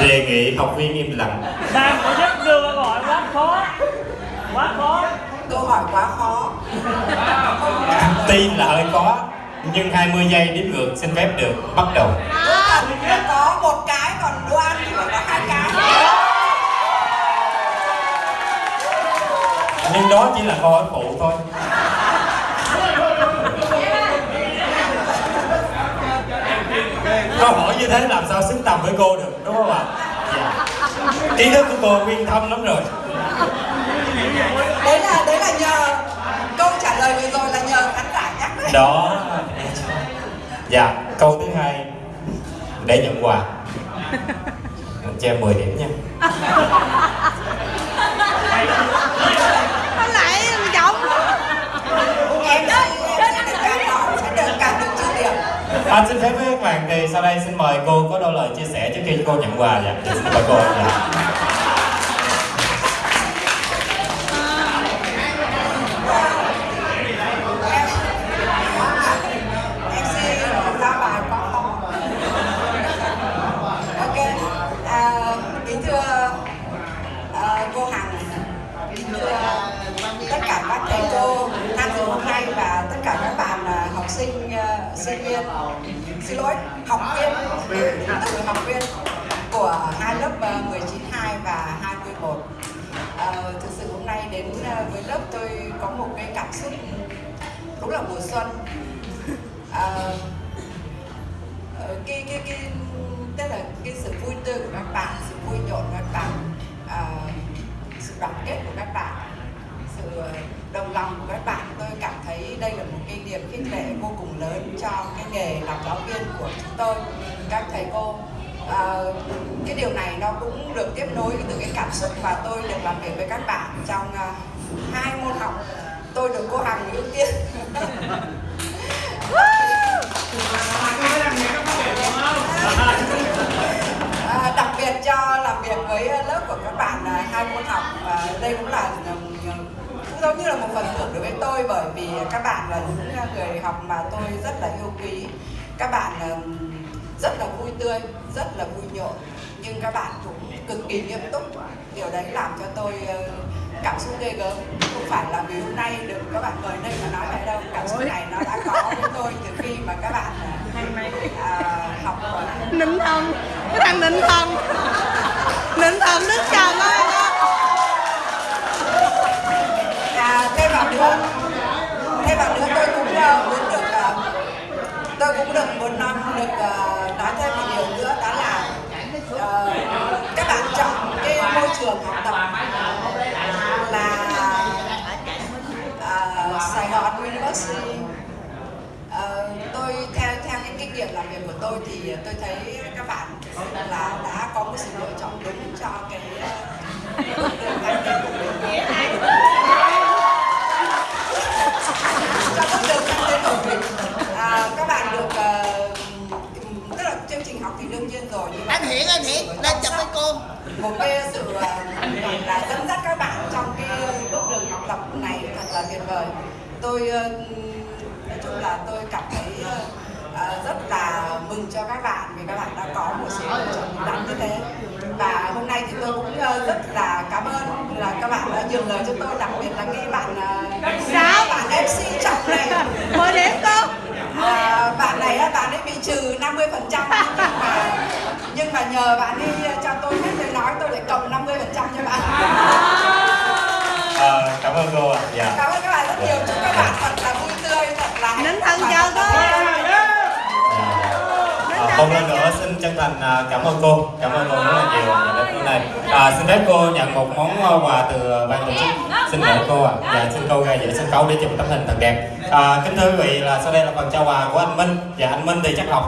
đề nghị học viên im lặng. Ban tổ chức đưa câu hỏi quá khó. Quá khó. Câu hỏi quá khó. Tin là hơi khó nhưng 20 giây đếm ngược xin phép được bắt đầu. Nó có một cái còn đồ ăn thì phải có hai cái. Nhưng đó chỉ là câu hỏi câu hỏi như thế làm sao xứng tầm với cô được đúng không ạ? Dạ. trí thức của cô uyên thâm lắm rồi. Đấy là đấy là nhờ câu trả lời vừa rồi là nhờ khán giả nhắc đấy. Đó. Dạ câu thứ hai. Để nhận quà. Cho em 10 điểm nha Nó lại giọng em sẽ em sẽ được càng hỏi sẽ được càng được trừ điểm xin phép với các bạn thì sau đây xin mời cô có đôi lời chia sẻ trước khi cô nhận quà dạ Dạ, xin mời cô. Dạ. em sẽ ra bài quá ok à, kính thưa à, cô hằng. Kính thưa tất cả các thầy cô tham dự hôm nay và tất cả các bạn à, học sinh sinh viên. Xin lỗi học viên. Từ học viên của hai lớp ờ, 192 và 21 à, ờ, thực sự hôm nay đến ờ, với lớp tôi có một cái cảm xúc đúng là mùa xuân. À, cái cái cái tức là cái sự vui tươi của các bạn sự vui nhộn của các bạn à, sự đoàn kết của các bạn sự đồng lòng của các bạn tôi cảm thấy đây là một cái niềm khích lệ vô cùng lớn cho cái nghề làm giáo viên của chúng tôi. Các thầy cô à, cái điều này nó cũng được tiếp nối từ cái cảm xúc mà tôi được làm việc với các bạn trong uh, hai môn học. Tôi được cô Hằng ưu tiên. À, đặc biệt cho làm việc với lớp của các bạn à, hai môn học. Và đây cũng là giống như là một phần thưởng đối với tôi bởi vì các bạn là những người học mà tôi rất là yêu quý. Các bạn rất là vui tươi rất là vui nhộn nhưng các bạn cũng cực kỳ nghiêm túc. Điều đấy làm cho tôi ờ, cảm xúc ghê gớm. Không phải là vì hôm nay được các bạn mời đây mà nói vậy đâu. Cảm xúc này nó đã có với tôi từ khi mà các bạn ờ, à, học. Nín thân. Cái thằng nín thần Nịnh thần Đức Thêm vào nữa thêm bạn nữa tôi cũng ờ, muốn được ờ, tôi cũng được một năm được ờ, nói thêm một điều nữa đó là các bạn chọn cái môi trường học tập là Sài Gòn University. Uh, tôi theo theo cái kinh nghiệm làm việc của tôi thì tôi thấy các bạn là đã có một sự lựa chọn đúng cho cái ờ, chương trình học thì đương nhiên rồi nhưng mà Anh Hiển, anh Hiển, lên chụp với cô. một cái sự ờ, là dẫn dắt các bạn trong cái bước đường học tập này thật là tuyệt vời. Tôi ờ, nói chung là tôi cảm thấy ờ, rất là mừng cho các bạn vì các bạn đã có một sự lựa chọn đúng đắn như thế. Và hôm nay thì tôi cũng rất là cảm ơn là các bạn đã nhường lời cho tôi đặc biệt là cái bạn Sao? bạn MC trọng này Mời điểm cô à, bạn này á, bạn ấy bị trừ 50 phần trăm nhưng mà nhưng mà nhờ bạn ấy cho tôi hết tôi nói tôi lại cộng 50 phần trăm cho bạn. Ờ, cảm ơn cô ạ. Dạ. Cảm ơn các bạn rất nhiều. Chúc các bạn thật là vui tươi thật là và chào thật cô. À, lần nữa xin chân thành à, cảm ơn cô. Cảm ơn cô rất là nhiều đến hôm nay à, xin phép cô nhận một món à, quà từ ban tổ chức. Xin mời cô ạ. Và xin cô ra giữa sân khấu để chụp tấm hình thật đẹp. À, kính thưa quý vị là sau đây là phần trao quà của anh Minh. Và anh Minh thì chắc học